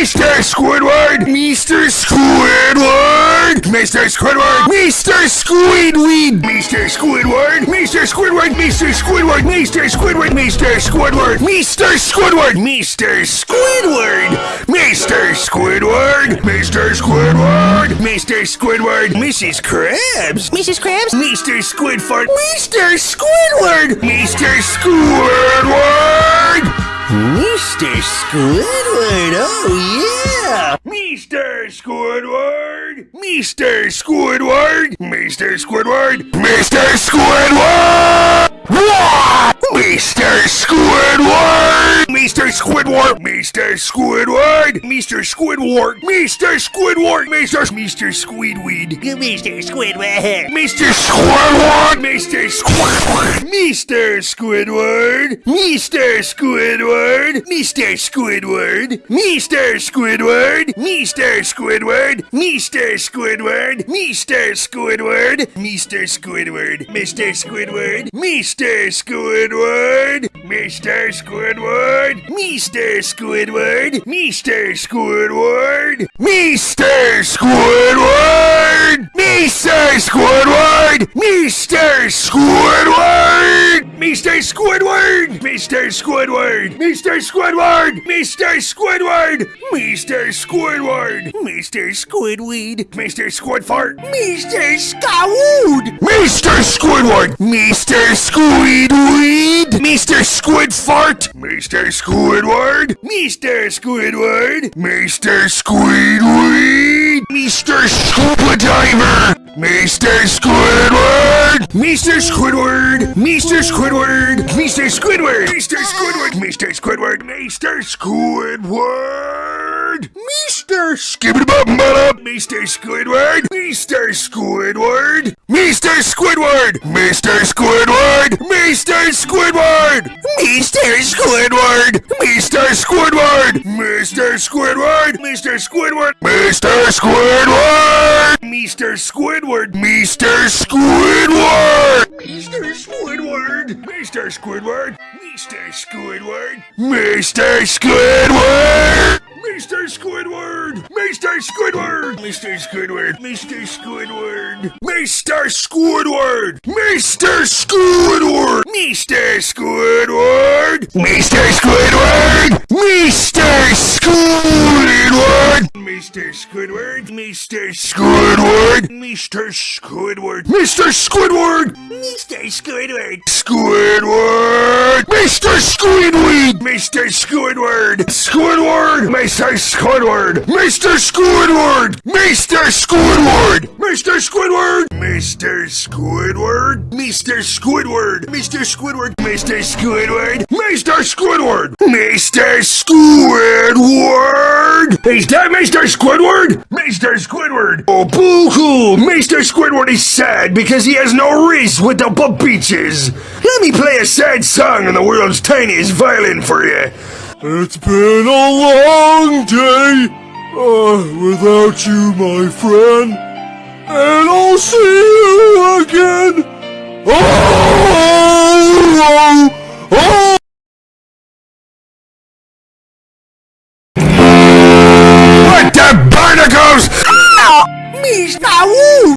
Mr. Squidward! Mr. Squidward! Mr. Squidward! Mr. Squidweed! Mr. Squidward! Mr. Squidward! Mr. Squidward! Mr. Squidward! Mr. Squidward! Mr. Squidward! Mr. Squidward! Mr. Squidward! Mr. Squidward! Mr. Squidward! Mrs. Krabs! Mrs. Krabs? Mr. Squidfart! Mr. Squidward! Mr. Squidward! Mr. Squidward, oh yeah! Mr. Squidward! Mr. Squidward! Mr. Squidward! Mr. Squidward! What? Mr. Squidward! Mr. Squidward! Mr. Squidward! Mr. Squidward! Mr. Squidward! Mr. Mr. Squidweed! Mr. Squidward! Mr. Squidward! Mr. Squidward! Mr. Squidward! Mr. Squidward! Mr. Squidward! Mr. Squidward! Mr. Squidward! Mr. Squidward! Mr. Squidward! Mr. Squidward! Mr. Squidward! Mr. Squidward! Mr. Squidward! Mr. Squidward! Mr. Squidward! Mr. Squidward! Mr. Squidward! Mr. Squidward! Mr. Squidward! Mr. Squidward! Mr. Squidward! Mr. Squidward! Mr. Squidward! Mr. Squidweed! Mr. Squidfart! Mr. Scowood! Mr. Squidward! Mr. Squidweed! Mr. Squidfart! Mr. Squidward! Mr. Squidward! Mr. Squidweed! Mr. Scuba Diver! Mr. Squidward! Mr. Squidward! Mr. Squidward! Mr. Squidward! Mr. Squidward! Mr. Squidward! Mr. Squidward! Mr. Skibbity-bop-bop! Mr. Squidward! Mr. Squidward! Mr. Squidward! Mr. Squidward! Mr. Squidward! Mr. Squidward! Mr. Squidward! Mr. Squidward! Mr. Squidward! Mr. Squidward! Mr. Squidward! Mr. Squidward! Mr. Squidward! Mr. Squidward! Mr. Squidward! Mr. Squidward! Mr. Squidward! Mr. Squidward! Mr. Squidward! Mr. Squidward! Mr. Squidward! Mr. Squidward! Mr. Squidward! Mr. Squidward! Mr. Squidward! Mr. Squidward! Mr. Squidward! Mr. Squidward! Mr. Squidward! Mr. Squidward! Squidward! Mr. Squidweed! Mr. Squidward! Squidward! Mr. Squidward! Mr. Squidward! Mr. Squidward! Mr. Squidward! Mr. Squidward! Mr. Squidward! Mr. Squidward! Mr. Squidward! Mr. Squidward! Mr. Squidward! Is that Mr. Squidward? Mr. Squidward! Oh, boo-hoo! Mr. Squidward is sad because he has no wrist with the beaches. Let me play a sad song on the world's tiniest violin for you. It's been a long day uh, without you, my friend. And I'll see you again. Oh! está um